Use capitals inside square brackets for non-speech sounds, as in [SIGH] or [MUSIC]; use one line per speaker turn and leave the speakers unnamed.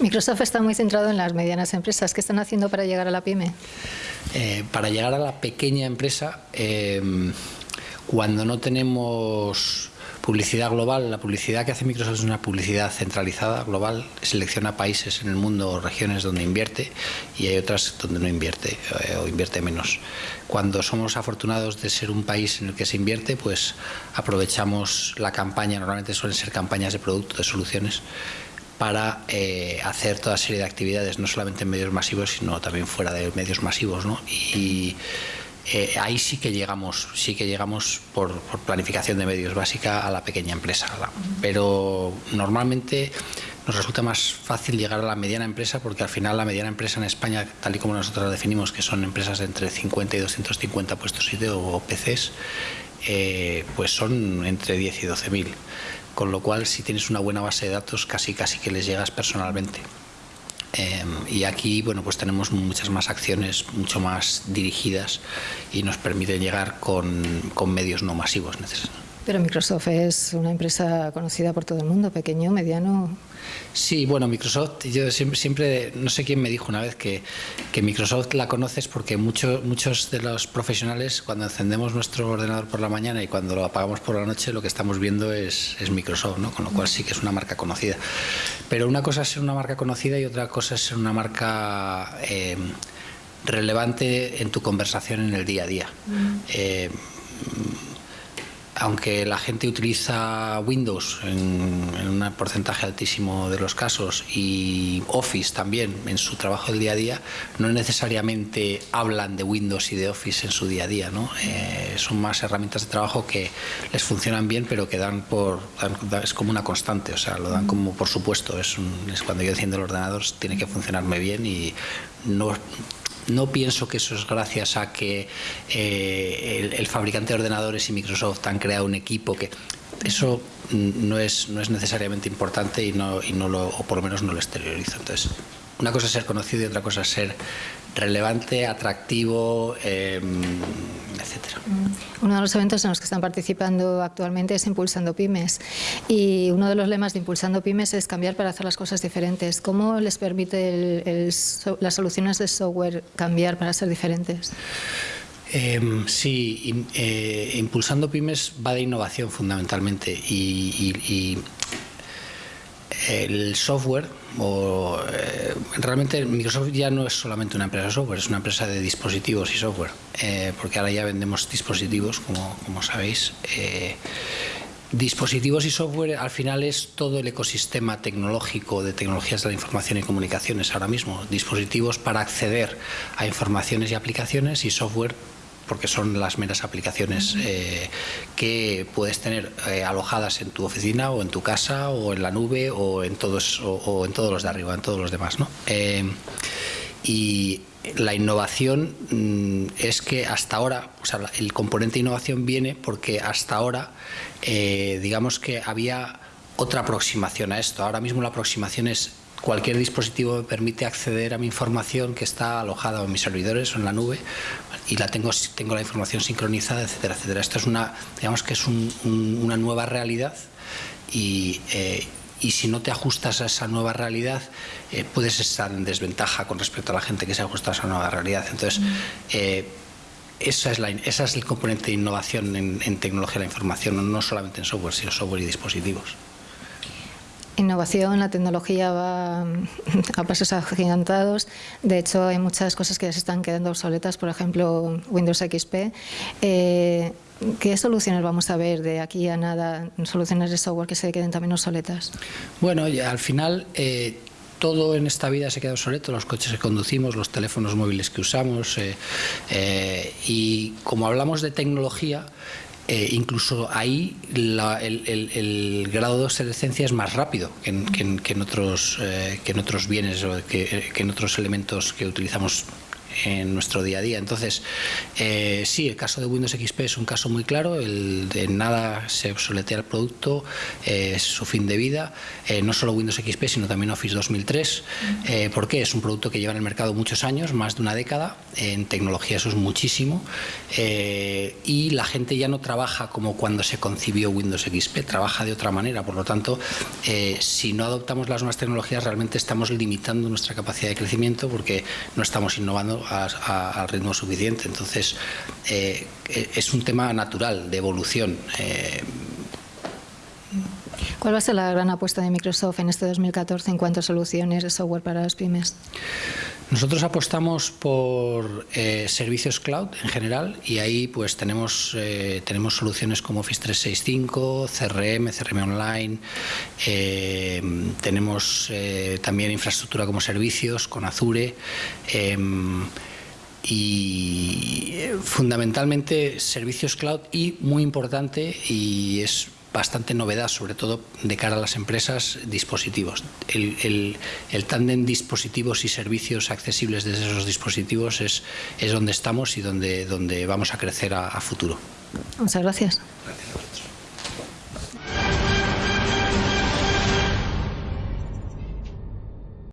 Microsoft está muy centrado en las medianas empresas. ¿Qué están haciendo para llegar a la pyme?
Eh, para llegar a la pequeña empresa, eh, cuando no tenemos publicidad global, la publicidad que hace Microsoft es una publicidad centralizada, global, selecciona países en el mundo o regiones donde invierte y hay otras donde no invierte eh, o invierte menos. Cuando somos afortunados de ser un país en el que se invierte, pues aprovechamos la campaña, normalmente suelen ser campañas de producto, de soluciones, para eh, hacer toda serie de actividades, no solamente en medios masivos, sino también fuera de medios masivos. ¿no? Y eh, ahí sí que llegamos, sí que llegamos por, planificación de medios básica a la pequeña empresa. Pero normalmente nos resulta más fácil llegar a la mediana empresa porque al final la mediana empresa en España, tal y como nosotros la definimos, que son empresas de entre 50 y 250 puestos sitio o PCs, eh, pues son entre 10 y 12 mil. Con lo cual, si tienes una buena base de datos, casi casi que les llegas personalmente. Em, y aquí bueno pues tenemos muchas más acciones mucho más dirigidas y nos permiten llegar con, con medios no masivos necesarios.
Pero Microsoft es una empresa conocida por todo el mundo, pequeño, mediano.
Sí, bueno, Microsoft, yo siempre, siempre no sé quién me dijo una vez que, que Microsoft la conoces porque muchos muchos de los profesionales cuando encendemos nuestro ordenador por la mañana y cuando lo apagamos por la noche lo que estamos viendo es, es Microsoft, ¿no? con lo cual sí que es una marca conocida. Pero una cosa es ser una marca conocida y otra cosa es ser una marca eh, relevante en tu conversación en el día a día. Mm. Eh, aunque la gente utiliza Windows en, un porcentaje altísimo de los casos y Office también en su trabajo del día a día, no necesariamente hablan de Windows y de Office en su día a día. ¿no? Eh, son más herramientas de trabajo que les funcionan bien, pero que dan por. es como una constante, o sea, lo dan como por supuesto. Es, es cuando yo enciendo el ordenador, tiene que funcionarme bien y no no pienso que eso es gracias a que eh, el, fabricante de ordenadores y Microsoft han creado un equipo que eso no es, no es necesariamente importante y no, y no lo, o por lo menos no lo exteriorizo. Entonces, una cosa es ser conocido y otra cosa es ser relevante, atractivo, eh, etcétera.
Mm. Uno de los eventos en los que están participando actualmente es Impulsando Pymes y uno de los lemas de Impulsando Pymes es cambiar para hacer las cosas diferentes. ¿Cómo les permite las soluciones de software cambiar para ser diferentes?
Em, sí, eh, Impulsando Pymes va de innovación fundamentalmente y el software, o, eh, realmente Microsoft ya no es solamente una empresa de software, es una empresa de dispositivos y software, eh, porque ahora ya vendemos dispositivos, como, como sabéis. Eh, dispositivos y software al final es todo el ecosistema tecnológico de tecnologías de la información y comunicaciones ahora mismo. Dispositivos para acceder a informaciones y aplicaciones y software porque son las meras aplicaciones eh, que puedes tener eh, alojadas en tu oficina o en tu casa o en la nube o en todos o, en todos los de arriba, en todos los demás, ¿no? Eh, y la innovación mm, es que hasta ahora, o sea, el componente de innovación viene porque hasta ahora, digamos que había otra aproximación a esto. Ahora mismo la aproximación es cualquier dispositivo me permite acceder a mi información que está alojada en mis servidores o en la nube y la tengo, tengo la información sincronizada, etcétera, etcétera. Esto es una, digamos que es una nueva realidad y, eh, y, si no te ajustas a esa nueva realidad eh, puedes estar en desventaja con respecto a la gente que se ajusta a esa nueva realidad. Entonces, mm. eh, esa es, la, esa es el componente de innovación en, en tecnología de la información, no solamente en software, sino software y dispositivos
innovación, la tecnología va [LAUGHS] a pasos agigantados. De hecho, hay muchas cosas que ya se están quedando obsoletas, por ejemplo, Windows XP. Eh, ¿Qué soluciones vamos a ver de aquí a nada, soluciones de software que se queden también obsoletas?
Bueno, al final... Eh, todo en esta vida se queda obsoleto, los coches que conducimos, los teléfonos móviles que usamos eh, y como hablamos de tecnología, eh, incluso ahí el, grado de obsolescencia es más rápido que en, otros, eh, que en otros bienes o que, en otros elementos que utilizamos en, nuestro día a día. Entonces, eh, sí, el caso de Windows XP es un caso muy claro, el de nada se obsoletea el producto, eh, es su fin de vida, eh, no solo Windows XP, sino también Office 2003. ¿Por qué? Es un producto que lleva en el mercado muchos años, más de una década, en tecnología eso es muchísimo, y la gente ya no trabaja como cuando se concibió Windows XP, trabaja de otra manera, por lo tanto, si no adoptamos las nuevas tecnologías, realmente estamos limitando nuestra capacidad de crecimiento porque no estamos innovando al ritmo suficiente. Entonces, eh, es un tema natural de evolución. Eh.
¿Cuál va a ser la gran apuesta de Microsoft en este 2014 en cuanto a soluciones de software para las pymes?
Nosotros apostamos por eh, servicios cloud en general y ahí pues tenemos, eh, tenemos soluciones como Office 365, CRM, CRM Online, eh, tenemos también infraestructura como servicios con Azure y fundamentalmente servicios cloud y muy importante y es bastante novedad, sobre todo de cara a las empresas, dispositivos. El, el, el tándem dispositivos y servicios accesibles desde esos dispositivos es, es donde estamos y donde, donde vamos a crecer a, a futuro.
Muchas gracias.